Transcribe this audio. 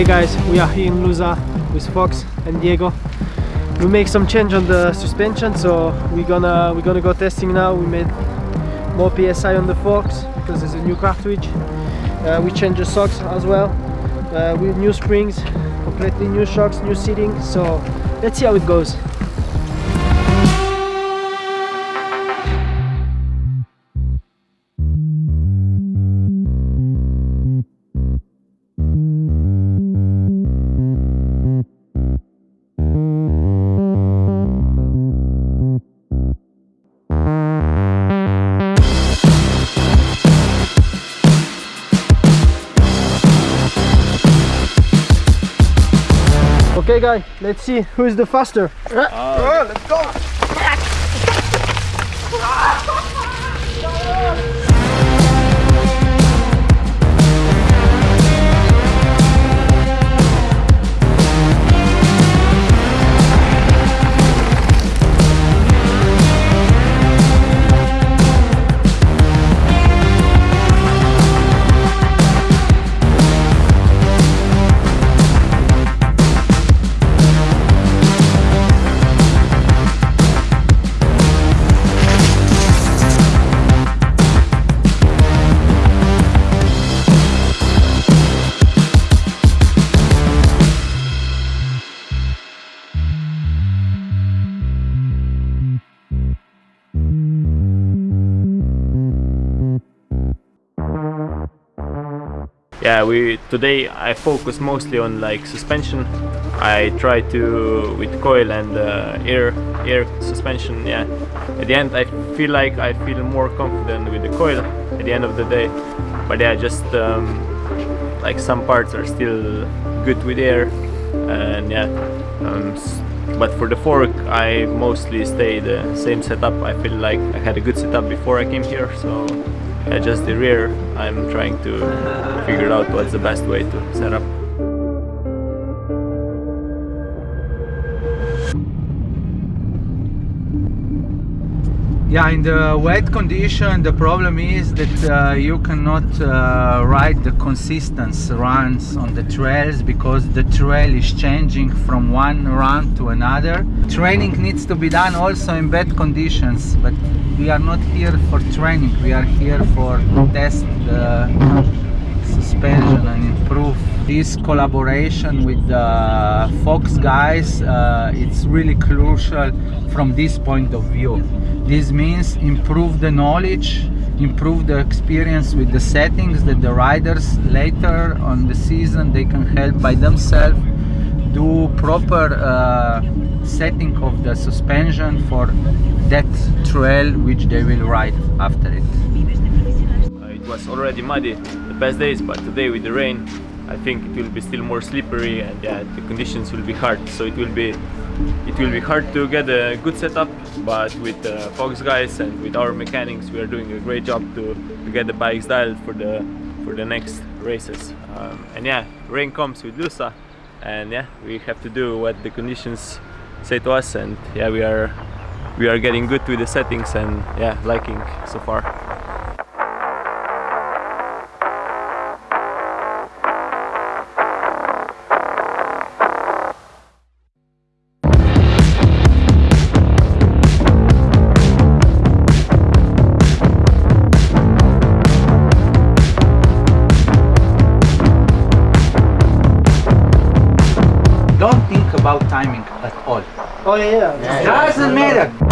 Hey guys, we are here in Lousã with Fox and Diego. We make some change on the suspension, so we're gonna we're gonna go testing now. We made more PSI on the Fox because there's a new cartridge. Uh, we changed the socks as well uh, with new springs, completely new shocks, new seating. So let's see how it goes. Okay guy, let's see who is the faster. Oh, let's go. Ah. Yeah we today I focus mostly on like suspension. I try to with coil and uh, air air suspension yeah. At the end I feel like I feel more confident with the coil at the end of the day. But yeah just um, like some parts are still good with air and yeah um, but for the fork I mostly stay the same setup. I feel like I had a good setup before I came here so yeah, just the rear I'm trying to figure out what's the best way to set up Yeah, in the wet condition, the problem is that uh, you cannot uh, ride the consistent runs on the trails because the trail is changing from one run to another. Training needs to be done also in bad conditions, but we are not here for training, we are here for test the suspension and improve this collaboration with the Fox guys uh, it's really crucial from this point of view this means improve the knowledge improve the experience with the settings that the riders later on the season they can help by themselves do proper uh, setting of the suspension for that trail which they will ride after it. Uh, it was already muddy past days but today with the rain I think it will be still more slippery and yeah, the conditions will be hard. So it will be it will be hard to get a good setup but with the uh, Fox guys and with our mechanics we are doing a great job to, to get the bikes dialed for the for the next races. Um, and yeah rain comes with Lousã and yeah we have to do what the conditions say to us and yeah we are we are getting good with the settings and yeah liking so far Don't think about timing at all. Oh yeah, yeah. Doesn't matter.